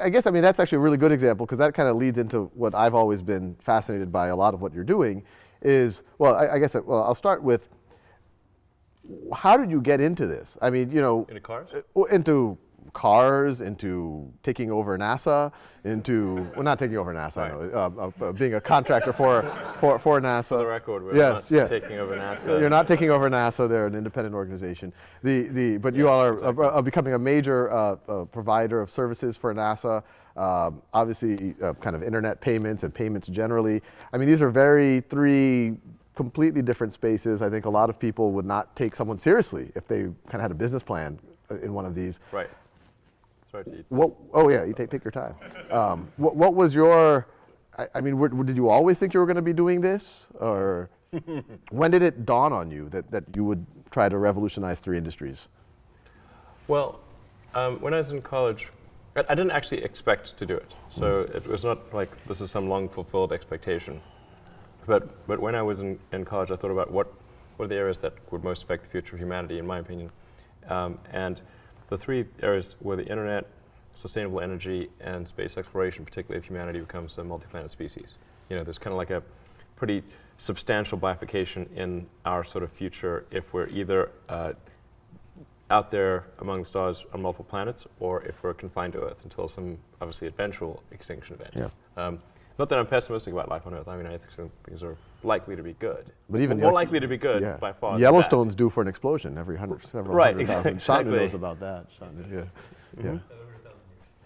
I guess, I mean, that's actually a really good example because that kind of leads into what I've always been fascinated by a lot of what you're doing is, well, I, I guess, well, I'll start with, how did you get into this? I mean, you know. Into cars? Uh, into cars, into taking over NASA, into, well, not taking over NASA, right. know, uh, uh, being a contractor for, for, for NASA. For the record, we're yes, not yeah. taking over NASA. You're not taking over NASA, they're an independent organization. The, the, but yes, you all are exactly. uh, becoming a major uh, uh, provider of services for NASA. Um, obviously, uh, kind of internet payments and payments generally. I mean, these are very three completely different spaces. I think a lot of people would not take someone seriously if they kind of had a business plan in one of these. Right. Sorry to eat. What, oh yeah, you take, take your time. Um, what, what was your, I, I mean, were, did you always think you were going to be doing this? Or when did it dawn on you that, that you would try to revolutionize three industries? Well, um, when I was in college, I, I, didn't actually expect to do it. So mm. it was not like this is some long fulfilled expectation. But, but when I was in, in college, I thought about what, what are the areas that would most affect the future of humanity, in my opinion. Um, and the three areas were the internet, sustainable energy, and space exploration, particularly if humanity becomes a multi-planet species. You know, there's kind of like a pretty substantial bifurcation in our sort of future if we're either uh, out there among the stars on multiple planets or if we're confined to Earth until some obviously eventual extinction event. Yeah. Um, not that I'm pessimistic about life on Earth. I mean, I think things are likely to be good. But even more likely to be good yeah. by far. Yellowstone's due for an explosion every hundred, several right, hundred thousand. Exactly. knows about that. yeah, mm -hmm. yeah.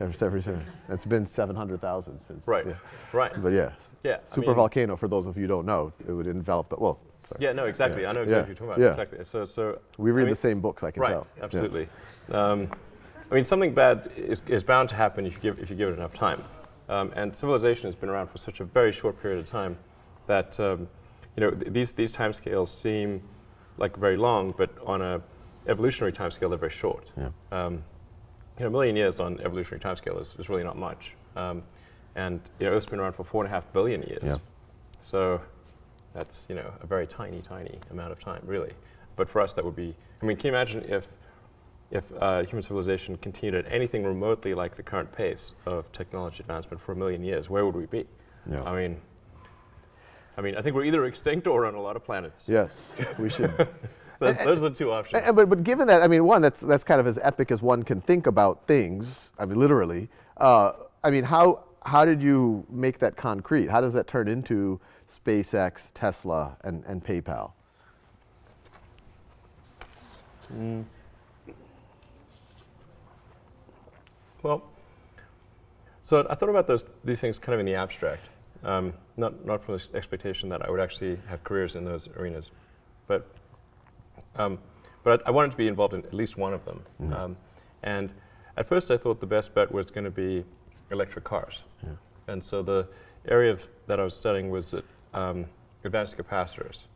Every, every, every, it's been 700,000 since. Right, yeah. right. But yes, yeah, super I mean, volcano, for those of you who don't know, it would envelop the, well, sorry. Yeah, no, exactly. Yeah. I know exactly yeah. what you're talking about. Yeah. Exactly. So, so we read I mean, the same books, I can right, tell. Right, absolutely. Yes. Um, I mean, something bad is, is bound to happen if you give, if you give it enough time. Um, and civilization has been around for such a very short period of time that um, you know th these these timescales seem like very long, but on a evolutionary timescale they're very short. Yeah. Um, you know, a million years on evolutionary timescale is, is really not much. Um, and you know, Earth's been around for four and a half billion years. Yeah. So that's you know a very tiny, tiny amount of time, really. But for us, that would be. I mean, can you imagine if if uh, human civilization continued at anything remotely like the current pace of technology advancement for a million years, where would we be? Yeah. I mean, I mean, I think we're either extinct or on a lot of planets. Yes, we should. those, those, are the two options. And, but, but given that, I mean, one, that's, that's kind of as epic as one can think about things, I mean, literally. Uh, I mean, how, how did you make that concrete? How does that turn into SpaceX, Tesla, and, and PayPal? Mm. Well, so I thought about those these things kind of in the abstract, um, not not from the expectation that I would actually have careers in those arenas, but um, but I, I, wanted to be involved in at least one of them. Mm um, and at first, I thought the best bet was going to be electric cars, yeah. and so the area of, that I was studying was um, advanced capacitors.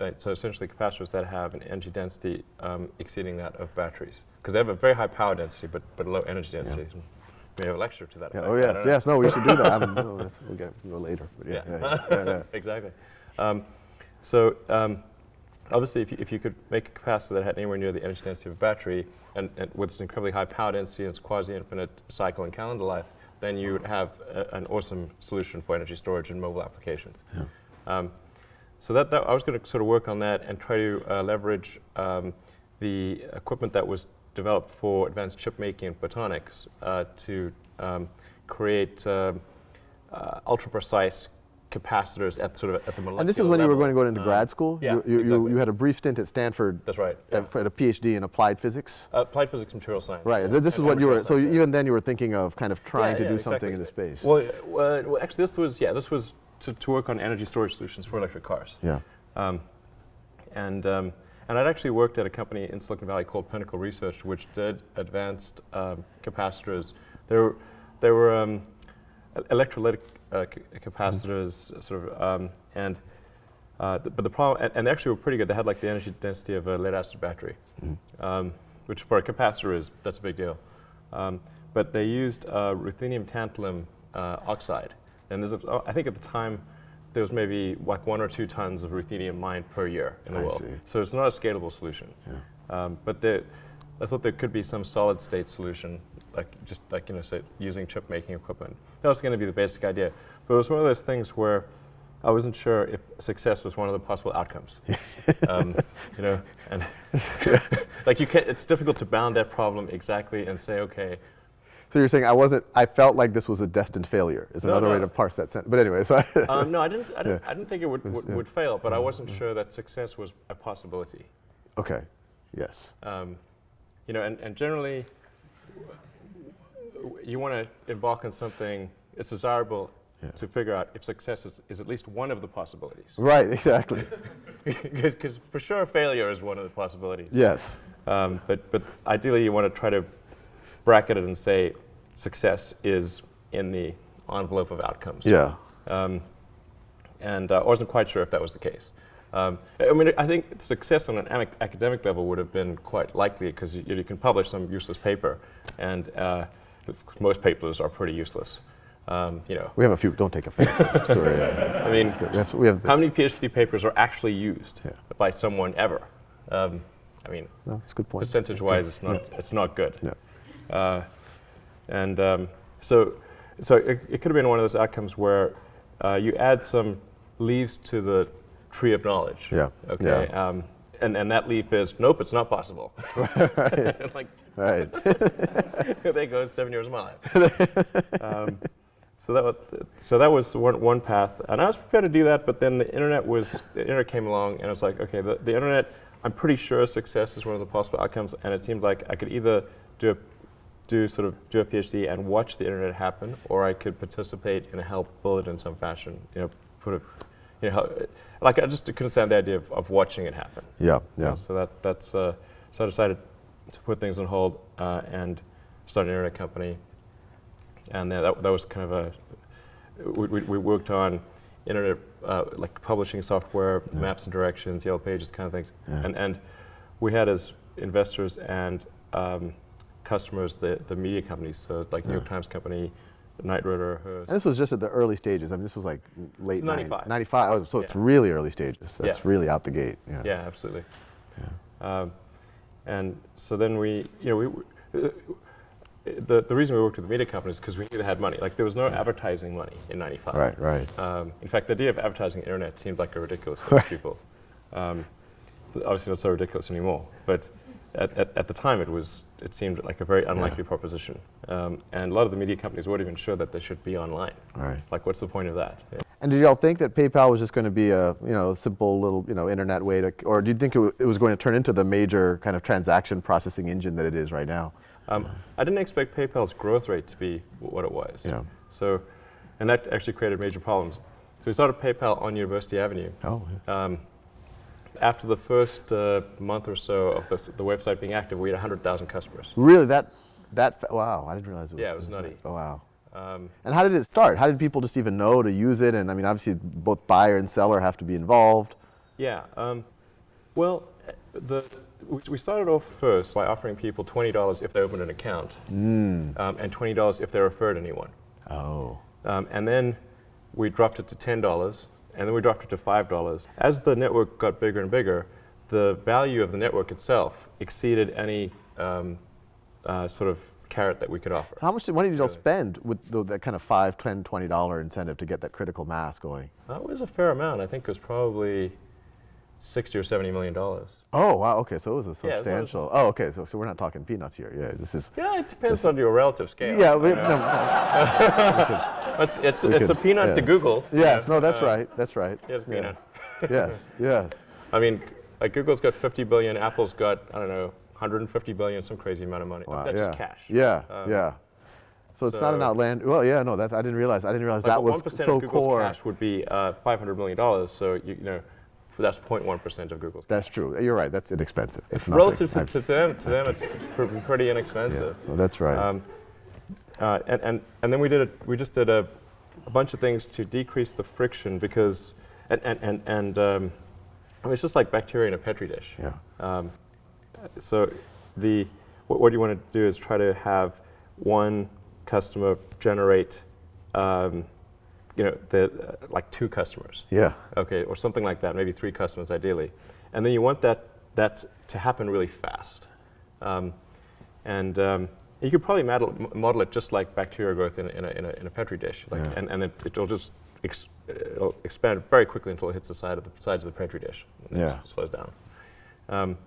Right? So essentially, capacitors that have an energy density um, exceeding that of batteries because they have a very high power density, but but low energy density. Yeah. We have a lecture to that yeah, effect. Oh yes, yes. No, we should do that. I mean, no, we'll get go later. yeah, yeah. yeah exactly. Um, so um, obviously, if you, if you could make a capacitor that had anywhere near the energy density of a battery, and, and with this incredibly high power density and its quasi-infinite cycle and calendar life, then you would have a, an awesome solution for energy storage and mobile applications. Yeah. Um, so that, that, I was going to sort of work on that and try to uh, leverage um, the equipment that was developed for advanced chip making and photonics uh, to um, create uh, uh, ultra precise capacitors at sort of at the molecular And this is when level. you were going to go into grad school? Yeah, you, you, exactly. you, had a brief stint at Stanford. That's right. Yeah. At, a PhD in applied physics? Uh, applied physics and material science. Right. This is what you were, so even then you were thinking of kind of trying to do exactly. something in the space. Well, well, actually this was, yeah, this was to, to work on energy storage solutions for electric cars. Yeah. Um, and um, and I'd actually worked at a company in Silicon Valley called Pinnacle Research, which did advanced um, capacitors. There were, they were um, electrolytic uh, capacitors, mm sort of, um, and uh, th but the problem, and, and, they actually were pretty good. They had like the energy density of a lead acid battery, mm which for a capacitor is that's a big deal. Um, but they used uh, ruthenium tantalum uh, oxide, and there's a, I think at the time there was maybe like one or two tons of ruthenium mined per year in the I world. See. So it's not a scalable solution. Yeah. Um, but the, I thought there could be some solid state solution like just like you know, say using chip making equipment. That was going to be the basic idea. But it was one of those things where I wasn't sure if success was one of the possible outcomes. um, you know, and like you can't, it's difficult to bound that problem exactly and say, okay, So you're saying I wasn't, I felt like this was a destined failure is No, another way to parse that sentence. But anyway, so um, no, I didn't. I didn't, Yeah. I didn't think it would, would, yeah. Mm-hmm. would fail, but I wasn't sure that success was a possibility. okay, yes, Um, you know, and, and generally, you want to embark on something. It's desirable Yeah. to figure out if success is, is at least one of the possibilities. right, exactly, Because for sure, failure is one of the possibilities. yes, Um, but, but ideally, you want to try to bracket it and say success is in the envelope of outcomes. yeah, Um, and uh, I wasn't quite sure if that was the case. Um, I mean, I think success on an academic level would have been quite likely because you, you can publish some useless paper, and uh, most papers are pretty useless. Um, you know, we have a few. Don't take offense. Sorry, I mean, we have, we have how many PhD papers are actually used Yeah. by someone ever? Um, I mean, no, that's a good point. percentage-wise, it's not Yeah. it's not good. Yeah. Uh, and um, so, so it, it could have been one of those outcomes where uh, you add some leaves to the tree of knowledge. Yeah, Okay. yeah. Um, and, and that leaf is nope, it's not possible. like Right, there goes seven years of my life. um, so that was so that was one, one path, and I was prepared to do that. But then the internet was the internet came along, and I was like, okay, the, the internet. I'm pretty sure success is one of the possible outcomes, and it seemed like I could either do a, do sort of do a PhD and watch the internet happen, or I could participate and help build it in some fashion. You know, put a, you know, like I just couldn't stand the idea of, of watching it happen. yeah, yeah, So that that's uh, so I decided to put things on hold uh, and start an internet company, and that that was kind of a we, we, we worked on internet uh, like publishing software, maps and directions, yellow pages, kind of things, Yeah. and and we had as investors and um, customers the the media companies, so like New York Times Company, Knight Ridder, Hearst. And this was just at the early stages. I mean, this was like late It's 95. 95. Oh, so it's really early stages. That's Yeah. really out the gate. Yeah. Yeah, absolutely. Um, and so then we, you know, we, uh, the, the reason we worked with the media companies is because we knew they had money. Like there was no advertising money in '95. Right, right. Um, in fact, the idea of advertising the internet seemed like a ridiculous thing to people. Um, obviously, not so ridiculous anymore. But at, at, at the time, it was it seemed like a very unlikely proposition. Um, and a lot of the media companies weren't even sure that they should be online. Right. Like, what's the point of that? Yeah. And did y'all think that PayPal was just going to be a you know a simple little you know internet way to, or do you think it, w- it was going to turn into the major kind of transaction processing engine that it is right now? Um, I didn't expect PayPal's growth rate to be w- what it was. Yeah. So, and that actually created major problems. So we started PayPal on University Avenue. Oh, Um, after the first uh, month or so of the, the website being active, we had 100,000 customers. really? That that wow! I didn't realize it was. Yeah, it was that- nutty. Oh wow! Um, And how did it start? How did people just even know to use it? And I mean, obviously, both buyer and seller have to be involved. yeah. Um, well, the, we- we started off first by offering people $20 if they opened an account, um, and $20 if they referred anyone. Oh. Um, and then we dropped it to $10, and then we dropped it to $5. As the network got bigger and bigger, the value of the network itself exceeded any um, uh, sort of carrot that we could offer. So how much money did y'all spend with the, that kind of five, ten, twenty dollar incentive to get that critical mass going? That was a fair amount. I think it was probably 60 or 70 million dollars. Oh wow! Okay, so it was a Yeah, was- substantial. oh, okay. So, so we're not talking peanuts here. Yeah, this is. Yeah, it depends on your relative scale. Yeah, we, no, no. it's, it's, it's a peanut yeah. to Google. yes, know, no, that's uh, right. That's right. Yeah. peanut. yes, yes. I mean, like Google's got 50 billion, Apple's got, I don't know, 150 billion, some crazy amount of money. Wow, That's yeah. just cash. Yeah, Um, yeah. So it's not an outland. Well, yeah, no, that's I didn't realize. I didn't realize Like that was so core. 1% of Google's core. cash would be uh, 500 million dollars. So you, you know, that's 0.1% of Google's. That's true. You're right. That's inexpensive. It's nothing. Relative to, to them, to them, it's pr- pretty yeah, inexpensive. well, that's right. Um, uh, and, and, and then we did a, we just did a, a bunch of things to decrease the friction because, and, and, and, and um, I mean, it's just like bacteria in a petri dish. yeah. Um, so the, what, what you want to do is try to have one customer generate, um, you know, the, uh, like two customers Yeah. okay, or something like that, maybe three customers ideally. And then you want that, that to happen really fast. Um, and um, You could probably model, model it just like bacterial growth in a, in a, in a, in a petri dish, like, Yeah. and, and it, it'll just ex, it'll expand very quickly until it hits the side of the sides of the petri dish. and it Yeah. just slows down. Um,